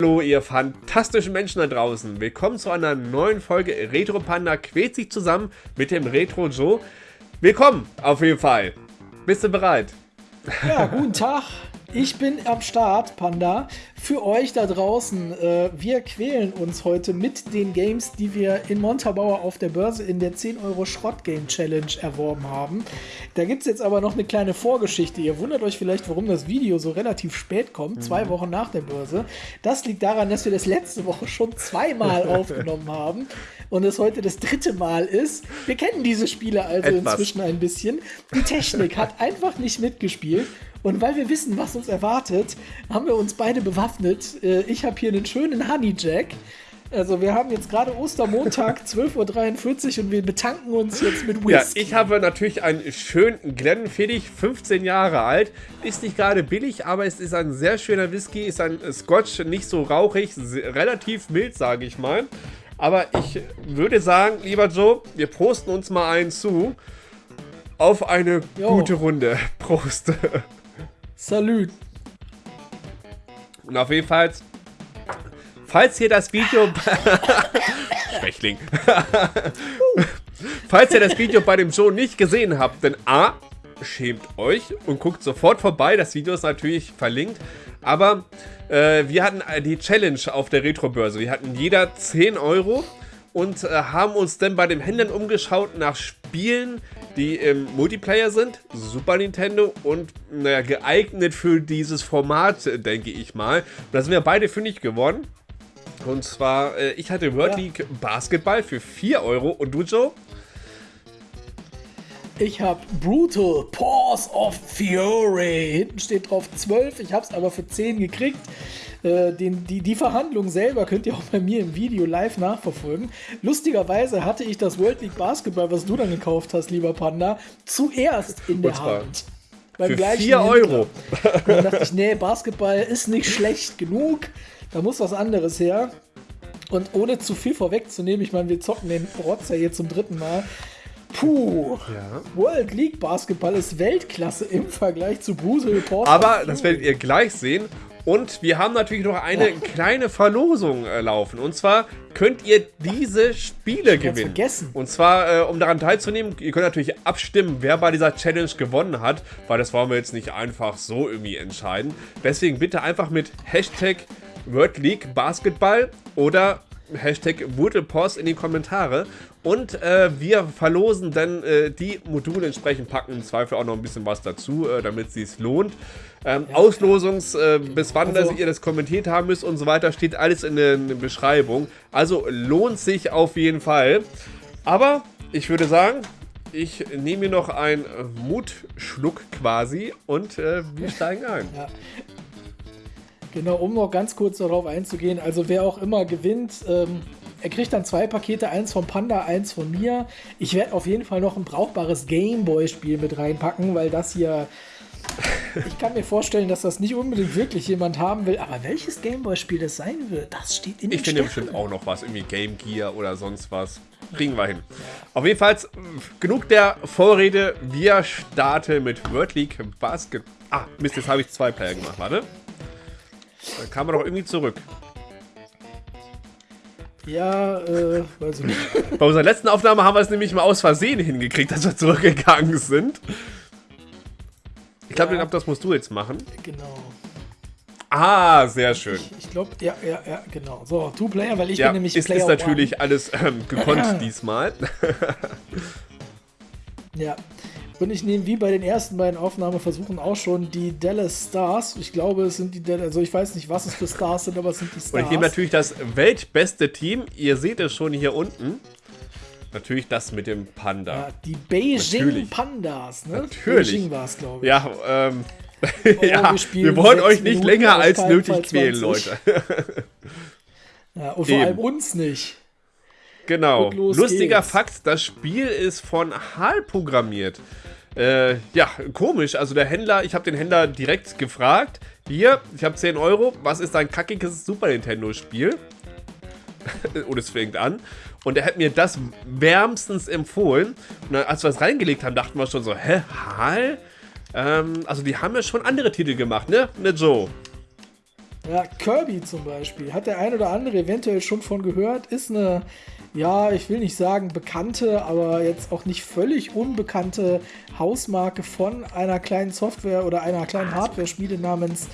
Hallo ihr fantastischen Menschen da draußen. Willkommen zu einer neuen Folge Retro Panda quält sich zusammen mit dem Retro Joe. Willkommen auf jeden Fall. Bist du bereit? Ja, guten Tag. Ich bin am Start, Panda. Für euch da draußen, äh, wir quälen uns heute mit den Games, die wir in Montabaur auf der Börse in der 10 Euro Schrott Game Challenge erworben haben. Da gibt es jetzt aber noch eine kleine Vorgeschichte. Ihr wundert euch vielleicht, warum das Video so relativ spät kommt, mhm. zwei Wochen nach der Börse. Das liegt daran, dass wir das letzte Woche schon zweimal aufgenommen haben und es heute das dritte Mal ist. Wir kennen diese Spiele also Etwas. inzwischen ein bisschen. Die Technik hat einfach nicht mitgespielt. Und weil wir wissen, was uns erwartet, haben wir uns beide bewaffnet. Äh, ich habe hier einen schönen Honey Jack. Also wir haben jetzt gerade Ostermontag 12.43 Uhr und wir betanken uns jetzt mit Whisky. Ja, ich habe natürlich einen schönen Glenfiddich, 15 Jahre alt. Ist nicht gerade billig, aber es ist ein sehr schöner Whisky. Ist ein Scotch, nicht so rauchig, relativ mild, sage ich mal. Aber ich würde sagen, lieber Joe, wir posten uns mal einen zu. Auf eine jo. gute Runde. Prost. Salü. Und auf jeden Fall, falls ihr das Video... Schwächling. falls ihr das Video bei dem Joe nicht gesehen habt, dann A, schämt euch und guckt sofort vorbei. Das Video ist natürlich verlinkt. Aber äh, wir hatten die Challenge auf der Retro-Börse. Wir hatten jeder 10 Euro und äh, haben uns dann bei den Händlern umgeschaut nach Spielen, die im Multiplayer sind, Super Nintendo und naja, geeignet für dieses Format, denke ich mal. Und da sind wir beide fündig geworden. Und zwar, äh, ich hatte World ja. League Basketball für 4 Euro und du, Joe? Ich habe Brutal Pause of Fury. Hinten steht drauf 12, ich habe es aber für 10 gekriegt. Äh, den, die, die Verhandlung selber könnt ihr auch bei mir im Video live nachverfolgen. Lustigerweise hatte ich das World League Basketball, was du dann gekauft hast, lieber Panda, zuerst in der Hand. Beim Für 4 Euro. Und dann dachte ich, nee, Basketball ist nicht schlecht genug. Da muss was anderes her. Und ohne zu viel vorwegzunehmen, ich meine, wir zocken den Rotzer hier zum dritten Mal. Puh, ja. World League Basketball ist Weltklasse im Vergleich zu Bruce Report. Aber das werdet ihr gleich sehen. Und wir haben natürlich noch eine kleine Verlosung äh, laufen. Und zwar könnt ihr diese Spiele gewinnen. Vergessen. Und zwar, äh, um daran teilzunehmen, ihr könnt natürlich abstimmen, wer bei dieser Challenge gewonnen hat, weil das wollen wir jetzt nicht einfach so irgendwie entscheiden. Deswegen bitte einfach mit Hashtag World League Basketball oder Hashtag Wurtelpost in die Kommentare. Und äh, wir verlosen dann äh, die Module entsprechend, packen im Zweifel auch noch ein bisschen was dazu, äh, damit es sich lohnt. Ähm, ja. Auslosungs, äh, bis wann also, ihr das kommentiert haben müsst und so weiter, steht alles in der, in der Beschreibung. Also lohnt sich auf jeden Fall. Aber ich würde sagen, ich nehme mir noch einen Mutschluck quasi und äh, wir steigen ein. Ja. Genau, um noch ganz kurz darauf einzugehen, also wer auch immer gewinnt, ähm, er kriegt dann zwei Pakete, eins von Panda, eins von mir. Ich werde auf jeden Fall noch ein brauchbares Gameboy-Spiel mit reinpacken, weil das hier ich kann mir vorstellen, dass das nicht unbedingt wirklich jemand haben will, aber welches Gameboy-Spiel das sein wird, das steht in den Ich finde bestimmt auch noch was, irgendwie Game Gear oder sonst was. Kriegen wir hin. Auf jeden Fall genug der Vorrede. Wir starten mit World League Basket. Ah, Mist, jetzt habe ich zwei Player gemacht. Warte. Dann kam er doch irgendwie zurück. Ja, äh, weiß ich nicht. Bei unserer letzten Aufnahme haben wir es nämlich mal aus Versehen hingekriegt, dass wir zurückgegangen sind. Ich glaube, ja. das musst du jetzt machen. Genau. Ah, sehr schön. Ich, ich glaube, ja, ja, ja, genau. So, Two-Player, weil ich ja, bin nämlich ist, Player ist natürlich one. alles ähm, gekonnt diesmal. ja. Und ich nehme wie bei den ersten beiden Aufnahmeversuchen auch schon die Dallas Stars. Ich glaube, es sind die Dallas, also ich weiß nicht, was es für Stars sind, aber es sind die Stars. Und ich nehme natürlich das weltbeste Team. Ihr seht es schon hier unten. Natürlich das mit dem Panda. Ja, die Beijing Natürlich. Pandas, ne? Natürlich. Beijing war es, glaube ich. Ja, ähm. Oh, ja, wir, wir wollen euch nicht Minuten länger als nötig quälen, Leute. ja, und vor Eben. allem uns nicht. Genau. Lustiger geht's. Fakt, das Spiel ist von HAL programmiert. Äh, ja, komisch. Also der Händler, ich habe den Händler direkt gefragt. Hier, ich habe 10 Euro. Was ist ein kackiges Super Nintendo-Spiel? Und es fängt an. Und er hat mir das wärmstens empfohlen. Und als wir es reingelegt haben, dachten wir schon so, hä, HAL? Ähm, also die haben ja schon andere Titel gemacht, ne? Ne, Joe? Ja, Kirby zum Beispiel. Hat der ein oder andere eventuell schon von gehört. Ist eine, ja, ich will nicht sagen bekannte, aber jetzt auch nicht völlig unbekannte Hausmarke von einer kleinen Software oder einer kleinen Hardware-Schmiede namens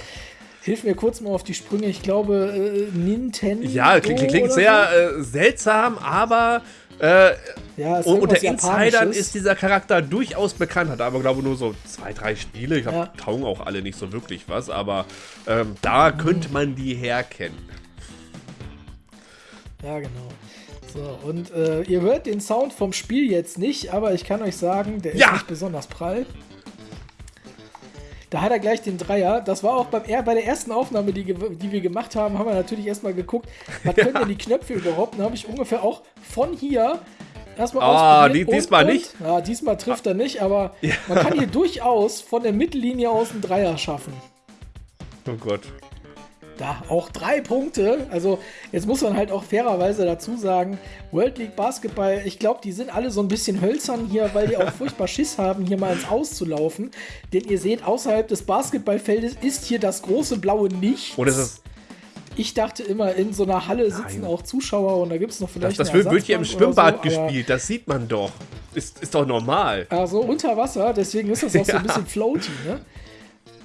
Hilf mir kurz mal auf die Sprünge. Ich glaube, äh, Nintendo. Ja, klingt, klingt sehr äh, seltsam, aber äh, ja, unter Insidern ist dieser Charakter durchaus bekannt. Hat aber, glaube ich, nur so zwei, drei Spiele. Ich glaube, ja. taugen auch alle nicht so wirklich was. Aber ähm, da könnte man die herkennen. Ja, genau. So, und äh, ihr hört den Sound vom Spiel jetzt nicht, aber ich kann euch sagen, der ja. ist nicht besonders prall. Da hat er gleich den Dreier. Das war auch beim, bei der ersten Aufnahme, die, die wir gemacht haben, haben wir natürlich erstmal geguckt, was können denn die Knöpfe überhaupt? Dann habe ich ungefähr auch von hier erstmal Ah, die, diesmal und, nicht. Ja, diesmal trifft er nicht, aber ja. man kann hier durchaus von der Mittellinie aus einen Dreier schaffen. Oh Gott. Da auch drei Punkte. Also jetzt muss man halt auch fairerweise dazu sagen, World League Basketball, ich glaube, die sind alle so ein bisschen hölzern hier, weil die auch furchtbar Schiss haben, hier mal ins Auszulaufen. Denn ihr seht, außerhalb des Basketballfeldes ist hier das große blaue Nichts. Oder ist es ich dachte immer, in so einer Halle sitzen Nein. auch Zuschauer und da gibt es noch vielleicht. Das, das wird hier im Schwimmbad so, gespielt, das sieht man doch. Ist, ist doch normal. Also unter Wasser, deswegen ist das auch ja. so ein bisschen floaty, ne?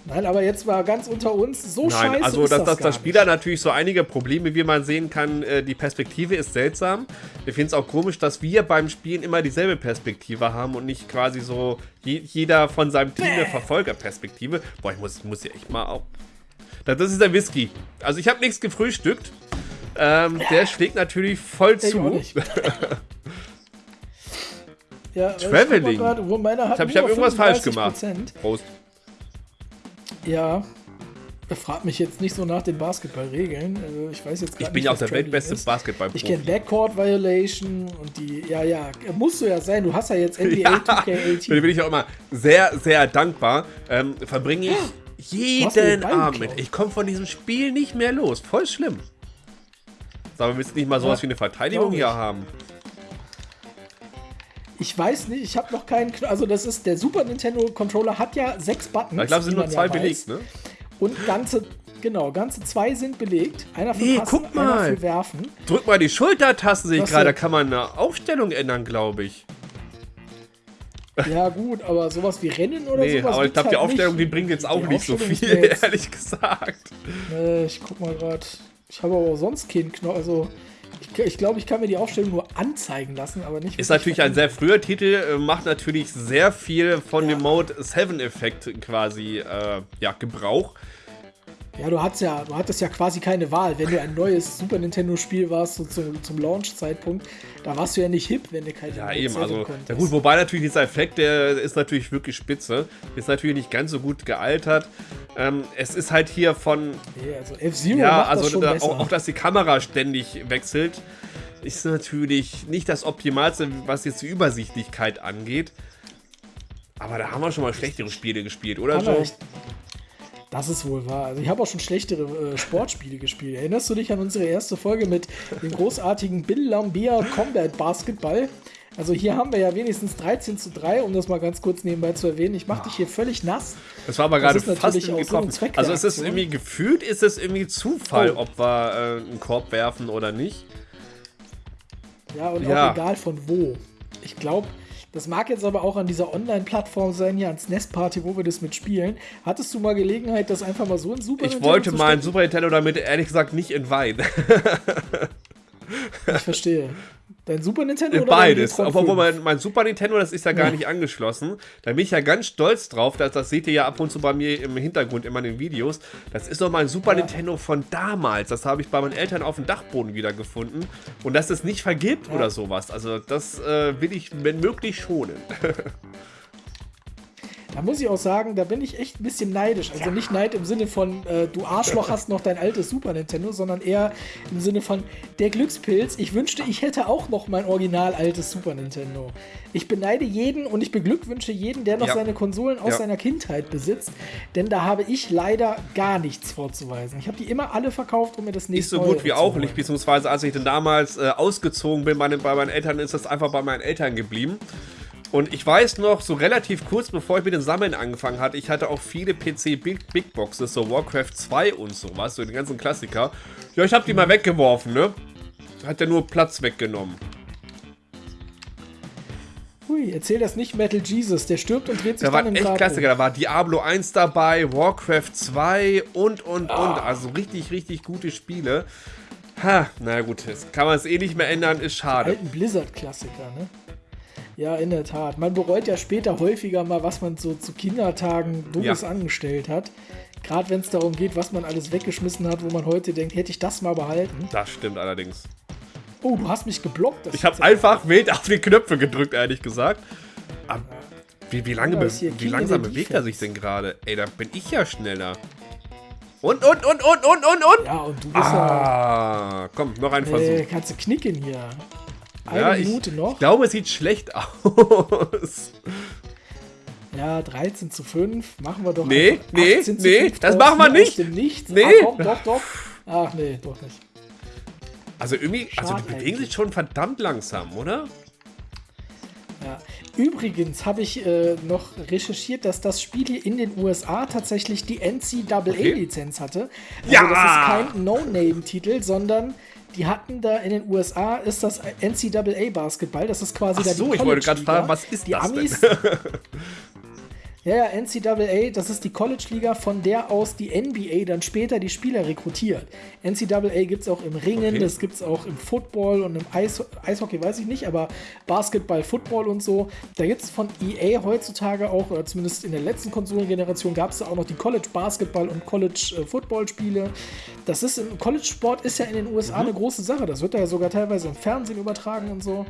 Nein, aber jetzt war ganz unter uns so Nein, scheiße. Also, dass, das, das Spiel da natürlich so einige Probleme, wie man sehen kann, äh, die Perspektive ist seltsam. Wir finden es auch komisch, dass wir beim Spielen immer dieselbe Perspektive haben und nicht quasi so je, jeder von seinem Team eine Verfolgerperspektive. Boah, ich muss, muss ja echt mal auch. Das ist der Whisky. Also, ich habe nichts gefrühstückt. Ähm, der schlägt natürlich voll zu. ja, Traveling. Ich, grad, ich habe hab irgendwas falsch gemacht. Prost. Ja. Er fragt mich jetzt nicht so nach den Basketballregeln. Also ich weiß jetzt Ich bin ja auch der weltbeste Basketball. Ich kenne Backcourt Violation und die. Ja, ja, musst du ja sein. Du hast ja jetzt NBA ja, 2K18. Da bin ich auch immer sehr, sehr dankbar. Ähm, verbringe ich jeden Abend. Ich komme von diesem Spiel nicht mehr los. Voll schlimm. Sag mal, willst du nicht mal sowas ja, wie eine Verteidigung hier haben? Ich weiß nicht, ich habe noch keinen. Also, das ist der Super Nintendo Controller hat ja sechs Buttons. Ich glaube, es sind nur zwei ja belegt, ne? Und ganze, genau, ganze zwei sind belegt. Einer für nee, Passen, guck mal. einer für Werfen. Drück mal die Schultertasten, sehe ich gerade. Da kann man eine Aufstellung ändern, glaube ich. Ja, gut, aber sowas wie Rennen oder nee, sowas. Aber ich glaube, halt die Aufstellung, nicht. die bringt jetzt auch die nicht so viel, ehrlich gesagt. Nee, ich guck mal gerade. Ich habe aber auch sonst keinen Knopf. Also, ich, ich glaube, ich kann mir die Aufstellung nur anzeigen lassen, aber nicht. Ist natürlich ein sehr früher Titel, äh, macht natürlich sehr viel von ja. dem Mode 7-Effekt quasi äh, ja, Gebrauch. Ja, du hattest ja, du hattest ja quasi keine Wahl. Wenn du ein neues Super Nintendo-Spiel warst, so zum, zum Launch-Zeitpunkt, da warst du ja nicht hip, wenn du keine Ja, eben, also. Ja gut, wobei natürlich dieser Effekt, der ist natürlich wirklich spitze. Ist natürlich nicht ganz so gut gealtert. Ähm, es ist halt hier von. Nee, also F-Zero ja, also da. Auch, auch, dass die Kamera ständig wechselt, ist natürlich nicht das Optimalste, was jetzt die Übersichtlichkeit angeht. Aber da haben wir schon mal schlechtere Spiele gespielt, oder so? Das ist wohl wahr. Also ich habe auch schon schlechtere äh, Sportspiele gespielt. Erinnerst du dich an unsere erste Folge mit dem großartigen Bill Lambia Combat Basketball? Also hier haben wir ja wenigstens 13 zu 3, um das mal ganz kurz nebenbei zu erwähnen. Ich mache dich hier völlig nass. Das war aber gerade fast getroffen. So also ist es irgendwie gefühlt, ist es irgendwie Zufall, oh. ob wir äh, einen Korb werfen oder nicht. Ja, und ja. auch egal von wo. Ich glaube, das mag jetzt aber auch an dieser Online-Plattform sein, hier ans Nestparty, wo wir das mitspielen. Hattest du mal Gelegenheit, das einfach mal so in Super ich Nintendo Ich wollte mal ein Super Nintendo damit, ehrlich gesagt, nicht in Wein. ich verstehe. Dein Super Nintendo oder Beides. Obwohl mein, mein, Super Nintendo, das ist ja gar ja. nicht angeschlossen. Da bin ich ja ganz stolz drauf. Das, das seht ihr ja ab und zu bei mir im Hintergrund immer in den Videos. Das ist noch mein Super ja. Nintendo von damals. Das habe ich bei meinen Eltern auf dem Dachboden wiedergefunden. Und dass es nicht vergibt ja. oder sowas. Also das äh, will ich, wenn möglich, schonen. Da muss ich auch sagen, da bin ich echt ein bisschen neidisch. Also ja. nicht Neid im Sinne von, äh, du Arschloch hast noch dein altes Super Nintendo, sondern eher im Sinne von, der Glückspilz, ich wünschte, ich hätte auch noch mein original altes Super Nintendo. Ich beneide jeden und ich beglückwünsche jeden, der noch ja. seine Konsolen aus ja. seiner Kindheit besitzt, denn da habe ich leider gar nichts vorzuweisen. Ich habe die immer alle verkauft, um mir das nächste Nicht so gut wie auch nicht, beziehungsweise als ich dann damals äh, ausgezogen bin bei, bei meinen Eltern, ist das einfach bei meinen Eltern geblieben. Und ich weiß noch, so relativ kurz bevor ich mit dem Sammeln angefangen hatte, ich hatte auch viele PC Big, Big Boxes, so Warcraft 2 und sowas, so die ganzen Klassiker. Ja, ich habe die mal weggeworfen, ne? Hat ja nur Platz weggenommen. Hui, erzähl das nicht Metal Jesus, der stirbt und dreht sich Da dann waren im echt Grab Klassiker, um. da war Diablo 1 dabei, Warcraft 2 und, und, Ah. und. Also richtig, richtig gute Spiele. Ha, na gut, jetzt kann man es eh nicht mehr ändern, ist schade. Alten Blizzard-Klassiker, ne? Ja, in der Tat. Man bereut ja später häufiger mal, was man so zu Kindertagen Dummes Ja. angestellt hat. Gerade wenn es darum geht, was man alles weggeschmissen hat, wo man heute denkt, hätte ich das mal behalten. Das stimmt allerdings. Oh, du hast mich geblockt. Ich habe einfach wild auf die Knöpfe gedrückt, ehrlich gesagt. Aber wie, wie, lange Ja, wie langsam bewegt er sich denn gerade? Ey, da bin ich ja schneller. Und, und, und, und, und, und, und. Ja, und du bist ja. Ah, komm, noch ein Äh, Versuch. kannst du knicken hier. Eine Ja, ich, Minute noch. ich glaube, es sieht schlecht aus. Ja, 13 zu 5. Machen wir doch. Nee, nee, 18 zu nee, 5 das machen wir nicht. Nichts. Nee. Ah, komm, doch, doch. Ach nee, doch nicht. Also irgendwie, also die Schade bewegen sich schon verdammt langsam, oder? Ja. Übrigens habe ich äh, noch recherchiert, dass das Spiel in den USA tatsächlich die NCAA-Lizenz hatte. Also Ja! das ist kein No-Name-Titel, sondern die hatten da in den USA ist das NCAA-Basketball. Das ist quasi Ach da so, die ich wollte gerade fragen, was ist die das denn? Ja, ja, NCAA, das ist die College-Liga, von der aus die NBA dann später die Spieler rekrutiert. NCAA gibt es auch im Ringen, Okay. das gibt es auch im Football und im Eis Eishockey, weiß ich nicht, aber Basketball, Football und so. Da gibt es von EA heutzutage auch, oder zumindest in der letzten Konsolengeneration, gab es da auch noch die College-Basketball- und College-Football-Spiele. Das ist im College-Sport ist ja in den USA Mhm. eine große Sache. Das wird da ja sogar teilweise im Fernsehen übertragen und so.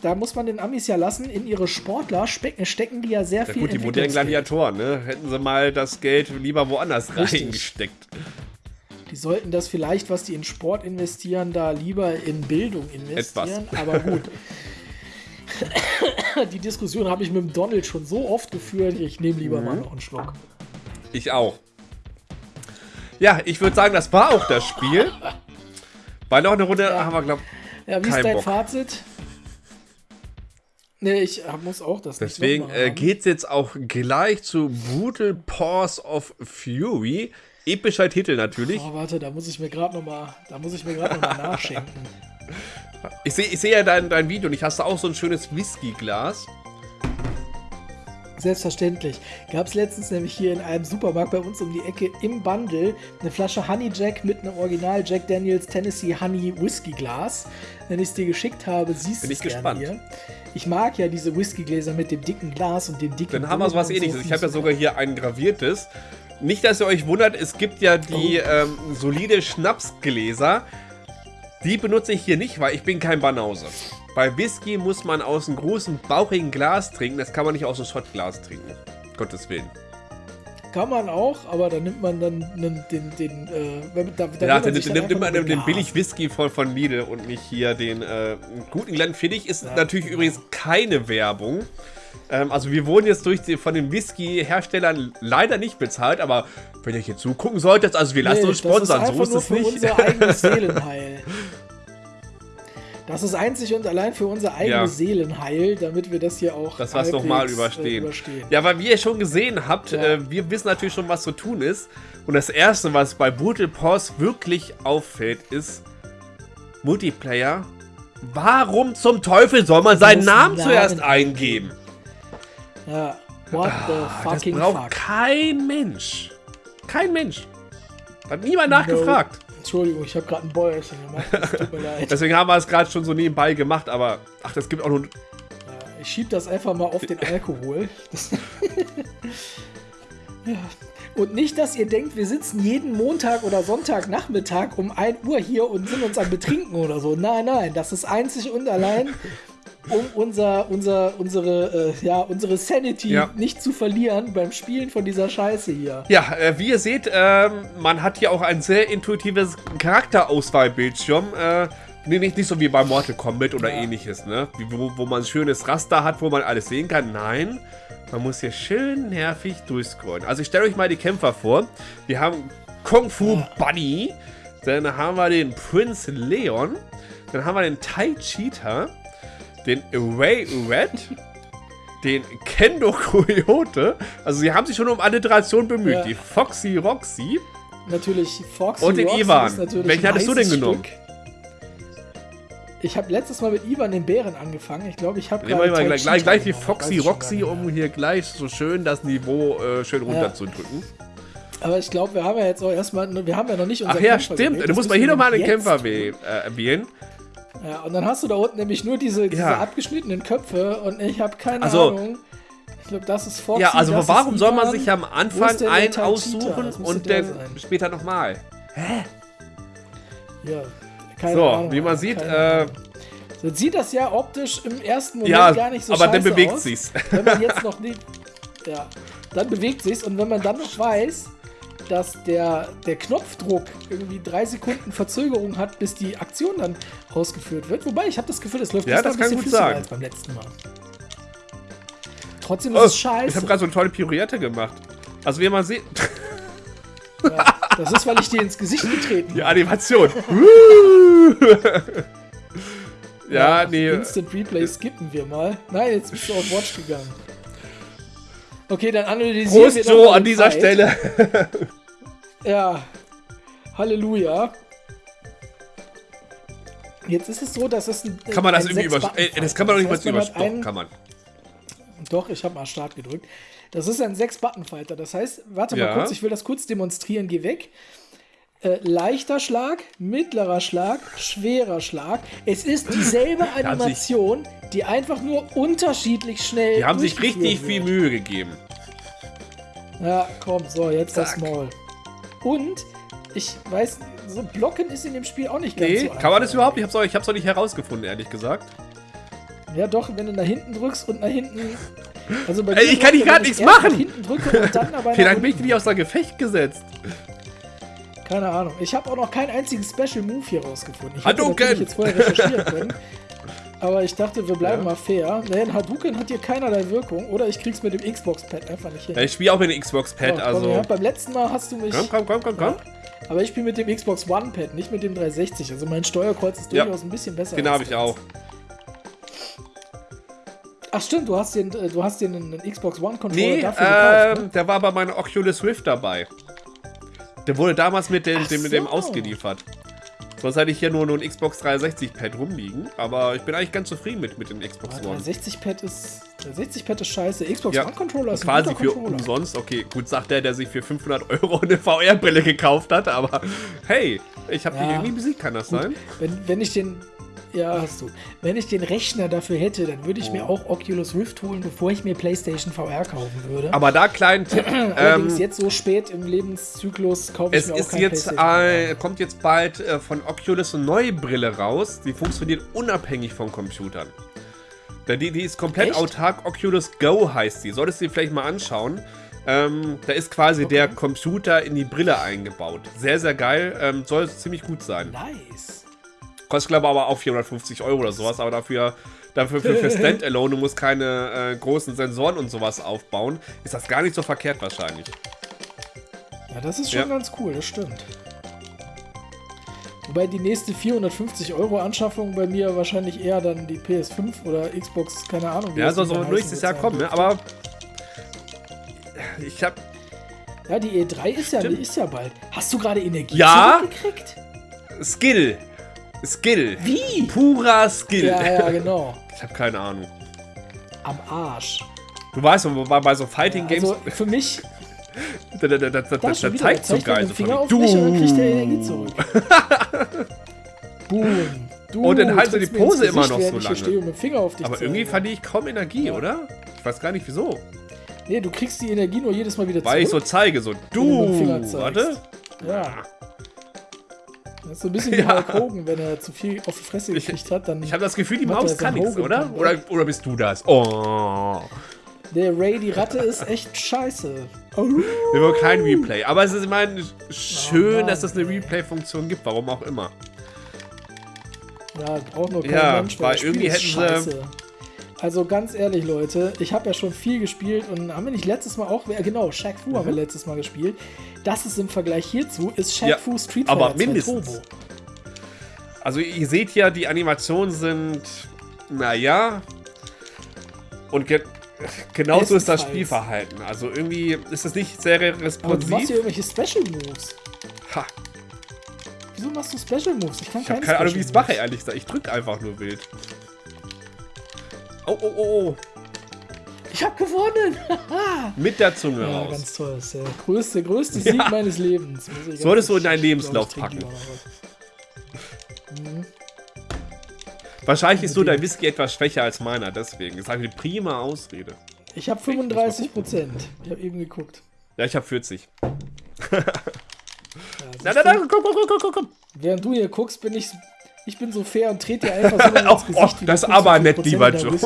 Da muss man den Amis ja lassen, in ihre Sportler stecken, die ja sehr Ja viel gut, die modernen. Gladiatoren, ne? Hätten sie mal das Geld lieber woanders Richtig. reingesteckt. Die sollten das vielleicht, was die in Sport investieren, da lieber in Bildung investieren. Aber gut. Die Diskussion habe ich mit dem Donald schon so oft geführt. Ich nehme lieber Mhm. mal noch einen Schluck. Ich auch. Ja, ich würde sagen, das war auch das Spiel. Bei noch eine Runde Ja. haben wir, glaube Ja, wie ist dein Bock. Fazit? Nee, ich muss auch das Deswegen äh, geht's jetzt auch gleich zu Brutal Paws of Fury. Epischer Titel natürlich. Oh, warte, da muss ich mir gerade noch mal, da muss ich mir gerade noch mal nachschenken. Ich sehe ich seh ja dein, dein Video und ich hast da auch so ein schönes Whisky-Glas. Selbstverständlich. Gab es letztens nämlich hier in einem Supermarkt bei uns um die Ecke im Bundle eine Flasche Honey Jack mit einem Original Jack Daniels Tennessee Honey Whisky Glas. Wenn ich es dir geschickt habe, siehst du es gespannt. hier. Ich mag ja diese Whiskygläser mit dem dicken Glas und dem dicken Dann haben wir sowas ähnliches. so. Ich habe ja sogar hier ein graviertes. Nicht, dass ihr euch wundert, es gibt ja die Oh. ähm, solide Schnapsgläser. Die benutze ich hier nicht, weil ich bin kein Banause. Bei Whisky muss man aus einem großen, bauchigen Glas trinken. Das kann man nicht aus einem Schottglas trinken. Gottes Willen. Kann man auch, aber da nimmt man dann den, den, den äh, da, da Ja, dann sich nimmt nur den, den begaben. billig Whisky von, von Lidl und nicht hier den äh, guten Glenfiddich. Ist Ja. natürlich übrigens keine Werbung. Ähm, also wir wurden jetzt durch die, von den Whisky-Herstellern leider nicht bezahlt, aber wenn ihr hier zugucken solltet, also wir lassen Nee, uns sponsern, so ist es nicht. unser eigenes Seelenheil. Das ist einzig und allein für unser eigenes Ja. Seelenheil, damit wir das hier auch Dass wir es noch mal halbwegs, überstehen. Äh, überstehen. Ja, weil wie ihr schon gesehen habt, Ja. äh, wir wissen natürlich schon, was zu tun ist. Und das Erste, was bei Brutal Paws wirklich auffällt, ist Multiplayer. Warum zum Teufel soll man seinen Namen Namen zuerst eingeben? Ja. What the Ah, Das fucking braucht fuck? kein Mensch. Kein Mensch. Hat niemand nachgefragt. Entschuldigung, ich habe gerade ein Bäuerchen gemacht. Das tut mir leid. Deswegen haben wir es gerade schon so nebenbei gemacht, aber ach, das gibt auch nur. Ich schieb das einfach mal auf den Alkohol. Ja. Und nicht, dass ihr denkt, wir sitzen jeden Montag oder Sonntagnachmittag um 1 Uhr hier und sind uns am Betrinken oder so. Nein, nein, das ist einzig und allein, um unser, unser, unsere, äh, ja, unsere Sanity Ja. nicht zu verlieren beim Spielen von dieser Scheiße hier. Ja, äh, wie ihr seht, ähm, man hat hier auch ein sehr intuitives Charakterauswahlbildschirm. Äh, nee, nicht, nicht so wie bei Mortal Kombat oder Ja. ähnliches, ne? Wo, wo man ein schönes Raster hat, wo man alles sehen kann. Nein, man muss hier schön nervig durchscrollen. Also ich stelle euch mal die Kämpfer vor. Wir haben Kung Fu Bunny, dann haben wir den Prince Leon, dann haben wir den Tai Cheetah, den Ray Red, den Kendo Coyote. Also sie haben sich schon um Alliteration bemüht. Ja. Die Foxy Roxy. Natürlich Foxy Und den Roxy Ivan. Welchen hattest du denn heißes genommen? Stück. Ich habe letztes Mal mit Ivan den Bären angefangen. Ich glaube, ich habe gerade gleich, gleich, gleich die. Foxy Roxy, um hier gleich so schön das Niveau äh, schön runterzudrücken. Aber ich glaube, wir haben ja jetzt auch erstmal, wir haben ja noch nicht Ach unseren ja, Kämpfer stimmt. gewählt. Du musst mal hier nochmal den Kämpfer äh, erwähnen. Ja, und dann hast du da unten nämlich nur diese, diese Ja. abgeschnittenen Köpfe und ich habe keine Also- Ahnung. Ich glaube, das ist Foxy. Ja, also warum soll man sich am Anfang einen aussuchen und dann später nochmal? Ja, keine So, Ahnung, wie man sieht, äh, so sieht das ja optisch im ersten Moment Ja, gar nicht so aber dann scheiße bewegt aus. sich's. Wenn man jetzt noch nicht. Ja, dann bewegt sich's und wenn man dann noch weiß, dass der, der Knopfdruck irgendwie drei Sekunden Verzögerung hat, bis die Aktion dann ausgeführt wird. Wobei, ich habe das Gefühl, es läuft Ja, das kann gut flüssiger als beim letzten Mal. Trotzdem ist Oh, es ich scheiße. habe gerade so eine tolle Pirouette gemacht. Also wie man sieht, ja, das ist, weil ich dir ins Gesicht getreten die. Animation. ja, nee. Instant Replay skippen wir mal. Nein, jetzt bist du auf Watch gegangen. Okay, dann analysieren Prost wir doch Joe an die dieser Zeit. Stelle. Ja. Halleluja. Jetzt ist es so, dass es ein. Kann man das irgendwie über... Sechs-Button-Fight Äh, das kann man doch nicht mal. Das heißt, überspringen. einen- Kann man. Doch, ich habe mal Start gedrückt. Das ist ein 6-Button-Fighter. Das heißt, warte Ja. mal kurz, ich will das kurz demonstrieren. Geh weg. Äh, leichter Schlag, mittlerer Schlag, schwerer Schlag. Es ist dieselbe sich- Animation, die einfach nur unterschiedlich schnell. Die haben sich richtig viel wird. Mühe gegeben. Ja, komm, so, jetzt das Zack. Maul. Und ich weiß, so blocken ist in dem Spiel auch nicht ganz Nee, so kann man das überhaupt nicht? Ich hab's auch, ich hab's auch nicht herausgefunden, ehrlich gesagt. Ja, doch, wenn du nach hinten drückst und nach hinten. Also bei Ey, ich kann hier er, ich nichts machen. Hinten drücke und dann aber. Wie lange bin ich denn nicht außer Gefecht gesetzt? Keine Ahnung. Ich habe auch noch keinen einzigen Special Move hier rausgefunden. Ich hätte Hadouken! jetzt vorher recherchieren können. Aber ich dachte, wir bleiben Ja. mal fair. Denn Hadouken hat hier keinerlei Wirkung. Oder ich krieg's mit dem Xbox-Pad einfach nicht hin. Ja, ich spiele auch mit dem Xbox-Pad, So, komm, also... ja, beim letzten Mal hast du mich. Komm, komm, komm, komm, komm. Aber ich spiele mit dem Xbox One-Pad, nicht mit dem 360. Also mein Steuerkreuz ist durchaus ein bisschen besser. Den habe ich auch. Ach stimmt, du hast den, äh, du hast den einen Xbox One-Controller Nee, dafür gekauft. Ne? ähm, der war bei meiner Oculus Rift dabei. Der wurde damals mit dem, dem, mit dem so. ausgeliefert. Sonst hatte ich hier nur, nur ein Xbox 360-Pad rumliegen. Aber ich bin eigentlich ganz zufrieden mit, mit dem Xbox Ne? One. 360-Pad ist, 360-Pad ist scheiße. Xbox Ja, One-Controller ist Quasi für umsonst. Okay, gut, sagt der, der sich für 500 Euro eine VR-Brille gekauft hat. Aber hey, ich habe Ja. die irgendwie besiegt, kann das Gut, sein? Wenn, wenn ich den. Ja, hast du. Wenn ich den Rechner dafür hätte, dann würde ich mir Oh. auch Oculus Rift holen, bevor ich mir PlayStation VR kaufen würde. Aber da kleinen Tipp. Allerdings ähm, jetzt so spät im Lebenszyklus kaufe ich Es mir auch ist kein jetzt, PlayStation äh, kommt jetzt bald äh, von Oculus eine neue Brille raus. Die funktioniert unabhängig von Computern. Die, die ist komplett Echt? autark. Oculus Go heißt die. Solltest du dir vielleicht mal anschauen. Ähm, da ist quasi Okay. der Computer in die Brille eingebaut. Sehr, sehr geil. Ähm, soll ziemlich gut sein. Nice. Kostet, glaube ich, aber auch 450 Euro oder sowas. Aber dafür, dafür für, für Standalone, du musst keine äh, großen Sensoren und sowas aufbauen, ist das gar nicht so verkehrt wahrscheinlich. Ja, das ist schon Ja. ganz cool, das stimmt. Wobei die nächste 450 Euro Anschaffung bei mir wahrscheinlich eher dann die PS5 oder Xbox, keine Ahnung. wie Ja, das soll so nächstes Jahr kommen, ne? aber ich habe Ja, die E3 ist ja, Stimmt. ist ja bald. Hast du gerade Energie Ja. zurückgekriegt? Skill. Skill. Wie? Purer Skill. Ja, ja, genau. Ich habe keine Ahnung. Am Arsch. Du weißt, bei, so Fighting Games, Also für mich, da, da, da, da, da, da zeigt so geil. So Finger auf mich und dann kriegt er Energie du. zurück. Boom. Du Und dann sie trittst die Pose immer noch so ich lange. stehe und mit dem Finger auf dich Aber irgendwie verliere ich kaum Energie, oder? Ich weiß gar nicht wieso. Nee, du kriegst die Energie nur jedes Mal wieder Weil ich so zurück. zeige, so du. Warte. Ja. Das ist so ein bisschen wie Ja. Hulk Hogan, wenn er zu viel auf die Fresse Ich- gekriegt hat, dann. Ich habe das Gefühl, die Maus kann nichts, oder? Oder? Oder bist du das? Oh. der Ray, die Ratte, ist echt scheiße. Oh. Wir wollen kein Replay. Aber es ist, ich meine, schön, Oh dass es eine Mann, ey. Replay-Funktion gibt, warum auch immer. Ja, braucht nur kein Ja, Mensch, weil das Spiel irgendwie hätten sie- scheiße. Also ganz ehrlich, Leute, ich habe ja schon viel gespielt und haben wir nicht letztes Mal auch, genau, Shaq Fu haben wir letztes Mal gespielt. Das ist im Vergleich hierzu, ist Shaq Mhm. Ja, Fu Street aber Fighter 2 mindestens. Turbo. Also ihr seht ja, die Animationen sind, naja. Und ge Genauso ist das. Spielverhalten. Also irgendwie ist es nicht sehr Aber du machst responsiv. hier irgendwelche Special Moves. Ha, Wieso machst du Special Moves? Ich kann ich keine keine Ahnung, wie ich es mache, ehrlich gesagt. Ich drücke einfach nur wild. Oh, oh, oh, oh. Ich hab gewonnen! Mit der Zunge ja, raus. ganz toll. Das ist der größte, größte Sieg Ja. meines Lebens. Solltest du in deinen Lebenslauf packen. was. Wahrscheinlich ist so dein Whisky etwas schwächer als meiner, deswegen. Das ist eine prima Ausrede. Ich habe 35 Prozent. Ich habe eben geguckt. Ja, ich habe 40. Ja, Na, na, na, komm, komm, komm, komm, komm. Während du hier guckst, bin ich, ich bin so fair und trete dir einfach so ins Gesicht. wie das aber 50% nett, lieber Joe.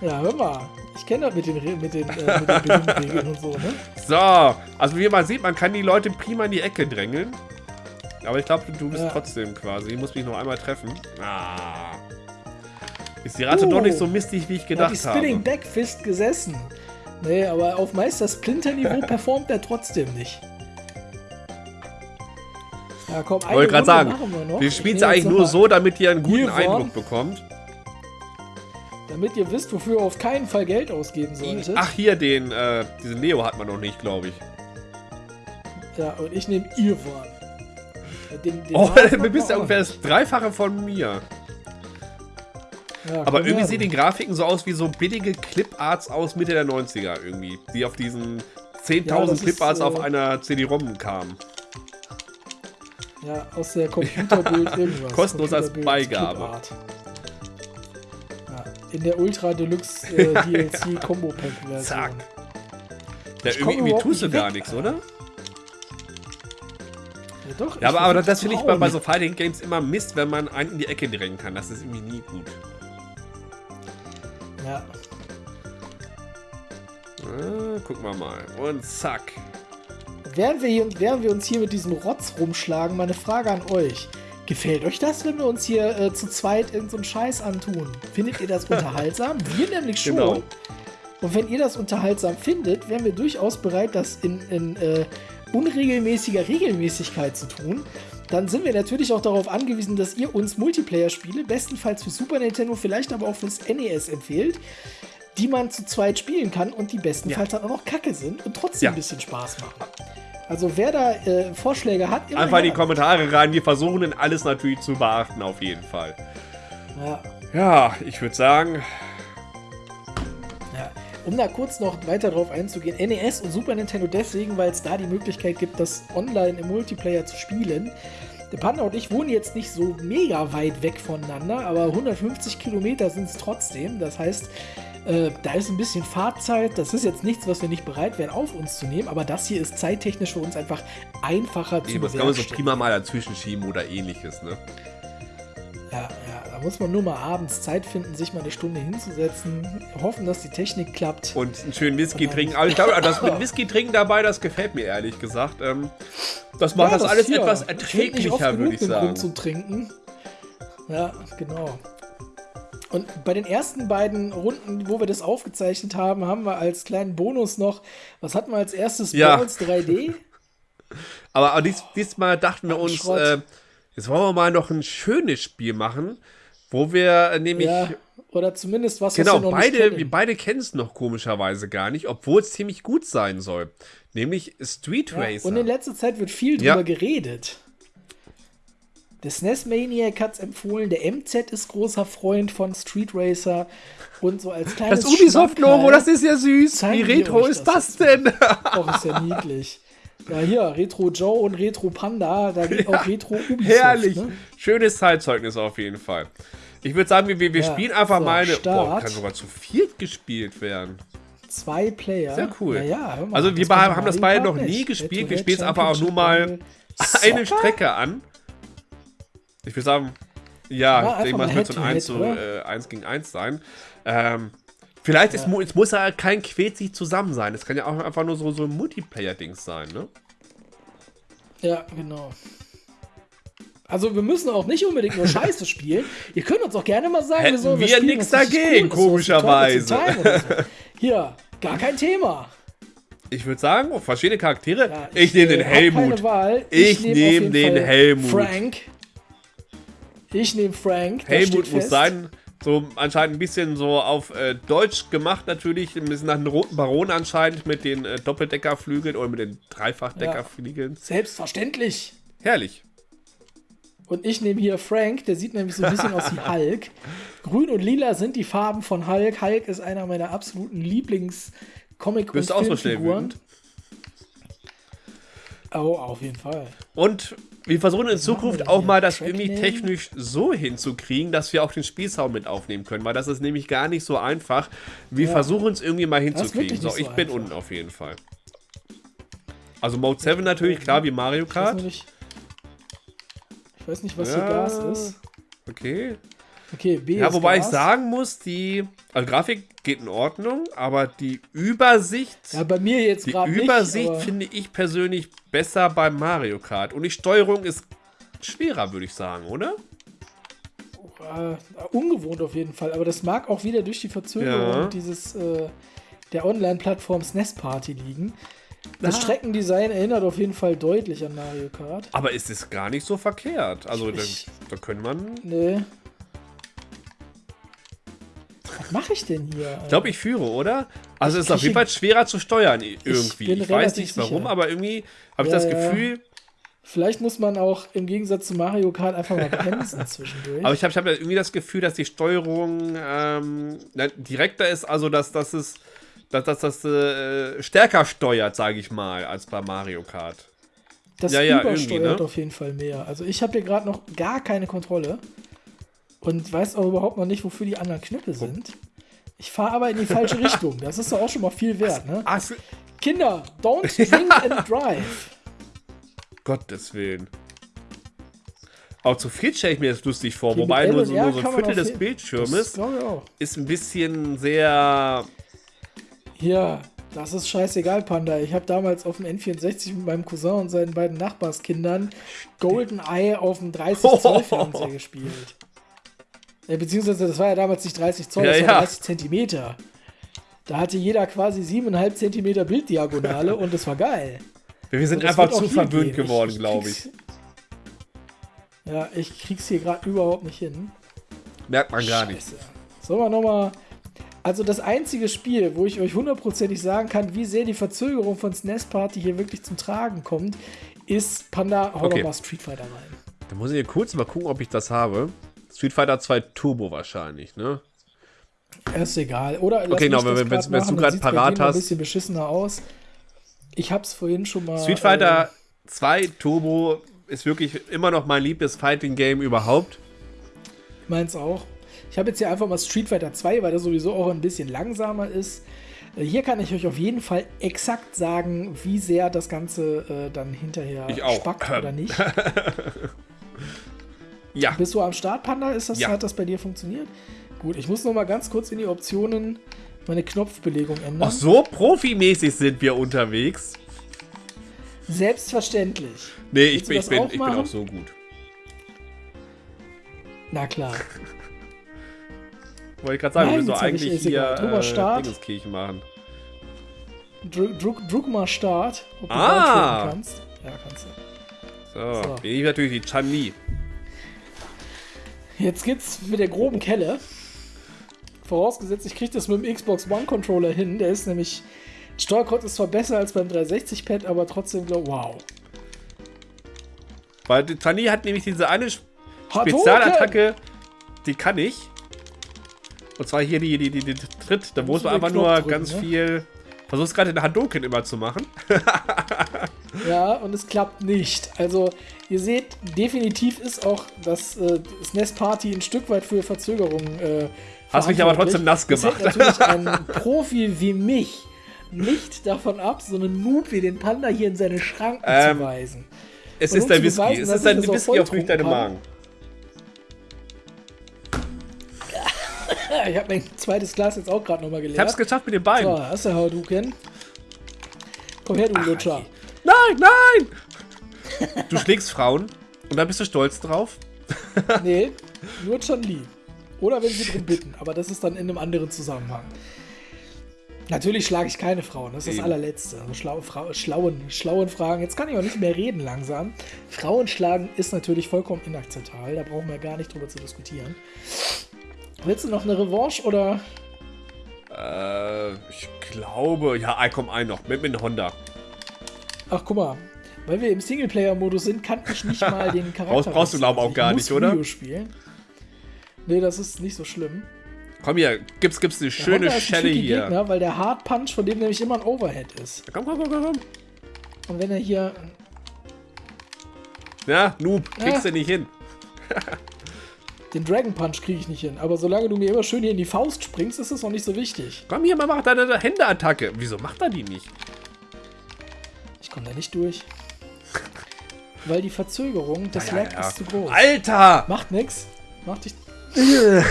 Ja, hör mal. Ich kenne das mit den, mit den, äh, mit den und so, ne? So, also wie man sieht, man kann die Leute prima in die Ecke drängeln. Aber ich glaube, du bist Ja. trotzdem quasi. Ich muss mich noch einmal treffen. Ah. Ist die Rate Uh, doch nicht so mistig, wie ich Da hat gedacht die Spinning habe. Backfist gesessen. Nee, aber auf Meister Splinter Niveau performt er trotzdem nicht. Ja, komm, eine Wollte gerade sagen, wir wir spielen es eigentlich nur so, damit ihr einen guten Eindruck bekommt. Damit ihr wisst, wofür ihr auf keinen Fall Geld ausgeben solltet. Ach, hier den, äh, diesen Leo hat man noch nicht, glaube ich. Ja, und ich nehme Irwan. Den, den Oh, du bist ja ungefähr das Dreifache von mir. Ja, Aber irgendwie sehen die Grafiken so aus wie so billige Cliparts aus Mitte der 90er irgendwie. Die auf diesen 10.000 Ja, Cliparts äh, auf einer CD-ROM kamen. Ja, aus der Computerbild irgendwas. Kostenlos als Beigabe. Ja, in der Ultra Deluxe äh, DLC Combo Pack Version. Zack. Ja, irgendwie überhaupt tust du gar nichts, oder? Ja, doch, Ja, aber, aber das finde ich bei, so Fighting Games immer Mist, wenn man einen in die Ecke drängen kann. Das ist irgendwie nie gut. Ja, Ah, gucken wir mal. Und zack. Während wir, hier, während wir uns hier mit diesem Rotz rumschlagen, meine Frage an euch. Gefällt euch das, wenn wir uns hier äh, zu zweit irgendeinen so einen Scheiß antun? Findet ihr das unterhaltsam? Wir nämlich schon. Genau. Und wenn ihr das unterhaltsam findet, wären wir durchaus bereit, das in, in äh, unregelmäßiger Regelmäßigkeit zu tun. Dann sind wir natürlich auch darauf angewiesen, dass ihr uns Multiplayer-Spiele, bestenfalls für Super Nintendo, vielleicht aber auch fürs NES empfehlt, die man zu zweit spielen kann und die bestenfalls dann auch noch kacke sind und trotzdem Ja. ein bisschen Spaß machen. Also wer da äh, Vorschläge hat, immer Einfach in die. Kommentare rein. Wir versuchen denn alles natürlich zu beachten, auf jeden Fall. Ja. Ja, ich würde sagen, Ja, um da kurz noch weiter drauf einzugehen, NES und Super Nintendo deswegen, weil es da die Möglichkeit gibt, das online im Multiplayer zu spielen. Der Panda und ich wohnen jetzt nicht so mega weit weg voneinander, aber 150 Kilometer sind es trotzdem. Das heißt, äh, da ist ein bisschen Fahrzeit. Das ist jetzt nichts, was wir nicht bereit wären, auf uns zu nehmen, aber das hier ist zeittechnisch für uns einfach einfacher zu eben, das kann man so prima mal dazwischen schieben oder ähnliches, ne? Ja, ja, da muss man nur mal abends Zeit finden, sich mal eine Stunde hinzusetzen, hoffen, dass die Technik klappt. Und einen schönen Whisky dann- trinken. Aber ich glaube, das mit Whisky trinken dabei, das gefällt mir ehrlich gesagt. Ähm, das macht Ja, das, alles hier. etwas Ich erträglicher, genug würde ich sagen. Grund zum Trinken. Ja, genau. Und bei den ersten beiden Runden, wo wir das aufgezeichnet haben, haben wir als kleinen Bonus noch, was hatten wir als erstes? Ja. Balls 3D? Aber, aber dies, diesmal dachten wir uns, äh, jetzt wollen wir mal noch ein schönes Spiel machen, wo wir äh, nämlich. Ja, oder zumindest was, Genau, was wir noch nicht beide, kennen. wir beide kennen es noch komischerweise gar nicht, obwohl es ziemlich gut sein soll. Nämlich Street Ja, Racer. und in letzter Zeit wird viel Ja. drüber geredet. Der SNES Maniac hat es empfohlen, der MZ ist großer Freund von Street Racer und so als kleines das Ubisoft-Logo, das ist ja süß. Wie retro ist das das denn? Och, ist ja niedlich. Ja, hier, Retro Joe und Retro Panda, da geht auch Retro Ubisoft. Herrlich. Ne? Schönes Zeitzeugnis auf jeden Fall. Ich würde sagen, wir, wir Ja, spielen einfach so, mal eine. Start. Boah, kann sogar zu viert gespielt werden. Zwei Player. Sehr cool. Ja, ja, mal, Also wir haben das beide noch nie gespielt. Retro Wir spielen es aber auch nur mal eine. Strecke an. Ich würde sagen, Ja, ja, ich denke mal, es wird so ein 1, Head-to-Head, zu, äh, 1 gegen 1 sein. Ähm, vielleicht ist, mu- es muss ja kein sich zusammen sein. Es kann ja auch einfach nur so, so ein Multiplayer-Dings sein, ne? Ja, genau. Also wir müssen auch nicht unbedingt nur Scheiße spielen. Ihr könnt uns auch gerne mal sagen, Hätten sollen wir was richtig dagegen, cool ist, komischerweise. ist so. Hier, gar kein Thema. Ich würde sagen, oh, verschiedene Charaktere. Ja, ich nehme äh, den Keine Helmut. Wahl. Ich nehm auf nehm den Fall Helmut. Frank. Ich nehme Frank. Helmut muss sein. So anscheinend ein bisschen so auf äh, Deutsch gemacht natürlich. Ein bisschen nach dem Roten Baron anscheinend mit den äh, Doppeldeckerflügeln oder mit den Dreifachdeckerflügeln. Selbstverständlich. Herrlich. Und ich nehme hier Frank, der sieht nämlich so ein bisschen aus wie Hulk. Grün und lila sind die Farben von Hulk. Hulk ist einer meiner absoluten Lieblings-Comic- und so Filmfiguren. wütend? Oh, auf jeden Fall. Und wir versuchen in Zukunft auch mal das irgendwie technisch so hinzukriegen, dass wir auch den Spielsound mit aufnehmen können, weil das ist nämlich gar nicht so einfach. Wir Ja. versuchen es irgendwie mal hinzukriegen. So, ich so bin einfach. unten auf jeden Fall. Also Mode 7 natürlich, klar, wie Mario Ich weiß Kart. nicht, ich weiß nicht was hier Gas ist. Okay. Okay, B Ja, wobei Gas. ich sagen muss, die also Grafik geht in Ordnung, aber die Übersicht, Ja, bei mir jetzt die gerade Übersicht nicht. finde ich persönlich besser beim Mario Kart. Und die Steuerung ist schwerer, würde ich sagen, oder? Äh, ungewohnt auf jeden Fall, aber das mag auch wieder durch die Verzögerung Ja. dieses äh, der Online-Plattform SNES Party liegen. Das Ah. Streckendesign erinnert auf jeden Fall deutlich an Mario Kart. Aber es ist gar nicht so verkehrt. Also da, Ich- da können man. Nee. Was mache ich denn hier? Ich glaube, ich führe, oder? Also es ist Ich auf jeden Fall schwerer zu steuern irgendwie. bin Ich, weiß nicht warum, sicher. aber irgendwie habe ich Ja, das ja. Gefühl. Vielleicht muss man auch im Gegensatz zu Mario Kart einfach mal bremsen zwischendurch. Aber ich habe ich hab irgendwie das Gefühl, dass die Steuerung ähm, na, direkter ist, also dass, dass es dass, dass das äh, stärker steuert, sage ich mal, als bei Mario Kart. das ja, ja, übersteuert ne? auf jeden Fall mehr. Also ich habe hier gerade noch gar keine Kontrolle und weiß auch überhaupt noch nicht, wofür die anderen Knöpfe sind. Ich fahre aber in die falsche Richtung. Das ist doch auch schon mal viel wert, ne? Kinder, don't drink and drive. Gottes Willen. Auch zu viel stelle ich mir das lustig vor, Okay, wobei nur so, nur so ein Viertel des Bildschirmes ist ein bisschen sehr. Ja, das ist scheißegal, Panda. Ich habe damals auf dem N64 mit meinem Cousin und seinen beiden Nachbarskindern GoldenEye auf dem 30 Zoll Fernseher gespielt. Ja, beziehungsweise, das war ja damals nicht 30 Zoll, Ja, das war ja. 30 Zentimeter. Da hatte jeder quasi 7,5 Zentimeter Bilddiagonale und das war geil. Wir sind einfach zu verwöhnt gehen. geworden, glaube ich. Ja, ich krieg's hier gerade überhaupt nicht hin. Merkt man gar nicht. Scheiße. Sollen wir nochmal. Also das einzige Spiel, wo ich euch hundertprozentig sagen kann, wie sehr die Verzögerung von SNES Party hier wirklich zum Tragen kommt, ist Panda Hau Okay. Street Fighter rein. Da muss ich hier kurz mal gucken, ob ich das habe. Street Fighter 2 Turbo wahrscheinlich, ne? Ist egal. Oder Okay, genau, wenn- wenn- wenn du bei parat hast. ein bisschen beschissener aus. Ich hab's vorhin schon mal. Street Fighter äh, 2 Turbo ist wirklich immer noch mein liebstes Fighting Game überhaupt. meins auch. Ich habe jetzt hier einfach mal Street Fighter 2, weil das sowieso auch ein bisschen langsamer ist. Äh, Hier kann ich euch auf jeden Fall exakt sagen, wie sehr das Ganze äh, dann hinterher spackt oder nicht. Ja. Bist du am Start, Panda? Ist das, Ja. Hat das bei dir funktioniert? Gut, ich muss noch mal ganz kurz in die Optionen meine Knopfbelegung ändern. Ach, so profimäßig sind wir unterwegs. Selbstverständlich. Nee, ich, bin, ich, bin, auch ich bin auch so gut. Na klar. Wollte ich gerade sagen, Nein, wir müssen eigentlich hier Drüber äh, Start. Dingenskirchen machen. Druck, druck, druck mal Start, ob du Ah. kannst. Ja, kannst du. So, So. bin ich natürlich die Chan-Li. Jetzt geht's mit der groben Kelle. Vorausgesetzt, ich kriege das mit dem Xbox One Controller hin. Der ist nämlich. Steuerkreuz ist zwar besser als beim 360-Pad, aber trotzdem, glaub, wow. Weil Chan-Li hat nämlich diese eine! Spezialattacke, die kann ich. Und zwar hier die, die, die, die Tritt, da muss man einfach nur ganz ne? viel. Versuch's gerade den Hadouken immer zu machen. Ja, und es klappt nicht. Also, ihr seht, definitiv ist auch das äh, SNES Party ein Stück weit für Verzögerungen. Äh, Hast mich aber trotzdem nass Das gemacht. hält natürlich ein Profi wie mich nicht davon ab, so einen Noob wie den Panda hier in seine Schranken Ähm, zu weisen. Es Und ist zu Whisky. beweisen, Es ist ein ich das auch Whisky auf durch deinen Magen. Ich habe mein zweites Glas jetzt auch gerade nochmal Ich geleert. hab's geschafft mit den Beinen. So, hast du Hadouken. Komm her, du Lutscher. Nein, nein! Du schlägst Frauen und da bist du stolz drauf. Nee, nur Chan Li. Oder wenn sie drum bitten, aber das ist dann in einem anderen Zusammenhang. Natürlich schlage ich keine Frauen, das ist das Eben. allerletzte. Also schlaue, Frau, schlauen, schlauen Fragen. Jetzt kann ich auch nicht mehr reden langsam. Frauen schlagen ist natürlich vollkommen inakzeptabel, da brauchen wir gar nicht drüber zu diskutieren. Willst du noch eine Revanche oder? Äh, ich glaube, ja, ich komm ein noch mit, mit Honda. Ach, guck mal. Weil wir im Singleplayer-Modus sind, kann ich nicht mal den Charakter. Brauchst, brauchst du, glaube ich, auch gar nicht, oder? Video spielen. Nee, das ist nicht so schlimm. Komm hier, gibt's, gibt's eine schöne Schelle hier. Gegner, weil der Hard Punch von dem nämlich immer ein Overhead ist. Komm, komm, komm, komm. Und wenn er hier. Ja, Noob, kriegst ja. du nicht hin. Den Dragon Punch kriege ich nicht hin. Aber solange du mir immer schön hier in die Faust springst, ist das auch nicht so wichtig. Komm hier, mal mach deine Händeattacke. Wieso macht er die nicht? Ich komme da nicht durch. Weil die Verzögerung des ja, Lag ja. ist zu groß. Alter! Macht nix. Macht dich.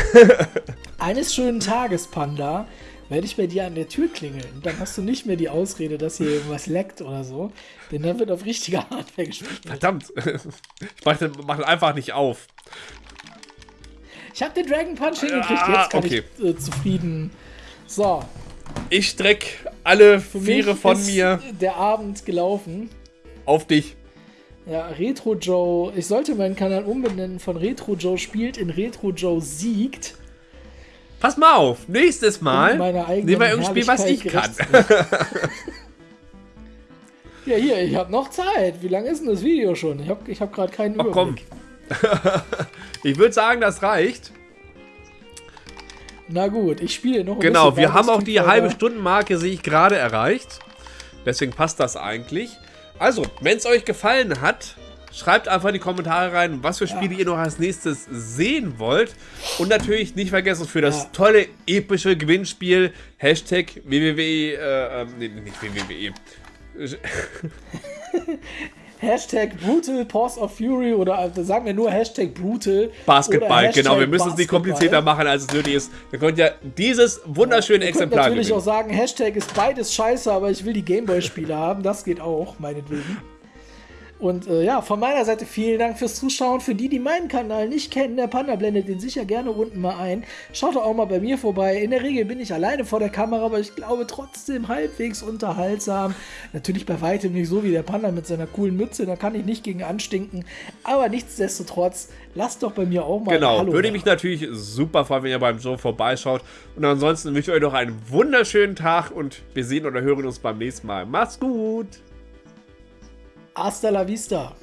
Eines schönen Tages, Panda, werde ich bei dir an der Tür klingeln. Dann hast du nicht mehr die Ausrede, dass hier irgendwas leckt oder so. Denn dann wird auf richtiger Hardware gespielt. Verdammt. Ich mache mach einfach nicht auf. Ich habe den Dragon Punch hingekriegt. Ah, Jetzt kann okay. ich äh, zufrieden. So. Ich streck alle Für Viere von mir. Der Abend gelaufen. Auf dich. Ja, Retro Joe. Ich sollte meinen Kanal umbenennen von Retro Joe spielt in Retro Joe siegt. Pass mal auf, nächstes Mal nehmen wir irgendein Spiel, was ich kann. ja, hier, ich habe noch Zeit. Wie lange ist denn das Video schon? Ich habe ich hab gerade keinen Ach, Überblick. Komm. ich würde sagen, das reicht. Na gut, ich spiele noch ein Genau, wir haben auch die halbe Stundenmarke, sehe ich gerade, erreicht. Deswegen passt das eigentlich. Also, wenn es euch gefallen hat, schreibt einfach in die Kommentare rein, was für Spiele ja. ihr noch als nächstes sehen wollt. Und natürlich nicht vergessen, für das ja. tolle, epische Gewinnspiel Hashtag www, äh, ähm, nee, nicht www. Hashtag Brutal Pause of Fury oder also sagen wir nur Hashtag Brutal. Basketball, Hashtag genau. Wir müssen es nicht komplizierter machen, als es nötig ist. Wir könnt ja dieses wunderschöne ja, Exemplar natürlich gewinnen. auch sagen, Hashtag ist beides scheiße, aber ich will die Gameboy-Spiele haben. Das geht auch, meinetwegen. Und äh, ja, von meiner Seite vielen Dank fürs Zuschauen. Für die, die meinen Kanal nicht kennen, der Panda blendet den sicher gerne unten mal ein. Schaut doch auch mal bei mir vorbei. In der Regel bin ich alleine vor der Kamera, aber ich glaube trotzdem halbwegs unterhaltsam. Natürlich bei weitem nicht so wie der Panda mit seiner coolen Mütze, da kann ich nicht gegen anstinken. Aber nichtsdestotrotz, lasst doch bei mir auch mal Genau, Hallo würde mich natürlich super freuen, wenn ihr beim Show vorbeischaut. Und ansonsten wünsche ich euch noch einen wunderschönen Tag und wir sehen oder hören uns beim nächsten Mal. Macht's gut! Hasta la vista.